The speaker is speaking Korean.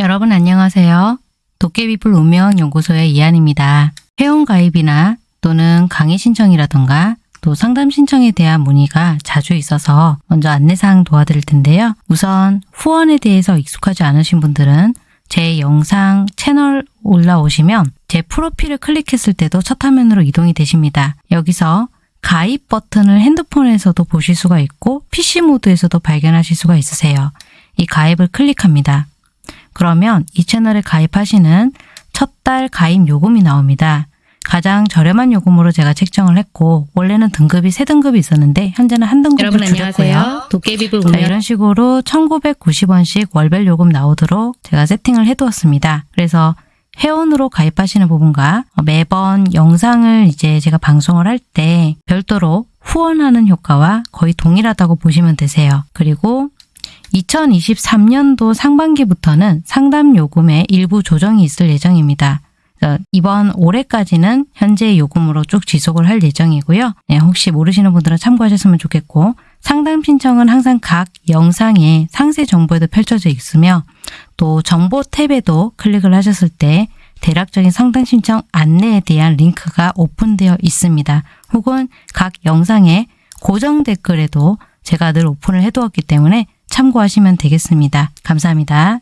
여러분 안녕하세요. 도깨비불 운명연구소의 이한입니다. 회원가입이나 또는 강의 신청이라던가 또 상담 신청에 대한 문의가 자주 있어서 먼저 안내사항 도와드릴 텐데요. 우선 후원에 대해서 익숙하지 않으신 분들은 제 영상 채널 올라오시면 제 프로필을 클릭했을 때도 첫 화면으로 이동이 되십니다. 여기서 가입 버튼을 핸드폰에서도 보실 수가 있고 PC 모드에서도 발견하실 수가 있으세요. 이 가입을 클릭합니다. 그러면 이 채널에 가입하시는 첫 달 가입 요금이 나옵니다. 가장 저렴한 요금으로 제가 책정을 했고 원래는 등급이 세 등급이 있었는데 현재는 한 등급을 여러분 줄였고요. 안녕하세요. 도깨비불 자, 운명 이런 식으로 1990원씩 월별 요금 나오도록 제가 세팅을 해두었습니다. 그래서 회원으로 가입하시는 부분과 매번 영상을 이제 제가 방송을 할 때 별도로 후원하는 효과와 거의 동일하다고 보시면 되세요. 그리고 2023년도 상반기부터는 상담 요금에 일부 조정이 있을 예정입니다. 이번 올해까지는 현재 요금으로 쭉 지속을 할 예정이고요. 네, 혹시 모르시는 분들은 참고하셨으면 좋겠고 상담 신청은 항상 각 영상의 상세 정보에도 펼쳐져 있으며 또 정보 탭에도 클릭을 하셨을 때 대략적인 상담 신청 안내에 대한 링크가 오픈되어 있습니다. 혹은 각 영상의 고정 댓글에도 제가 늘 오픈을 해두었기 때문에 참고하시면 되겠습니다. 감사합니다.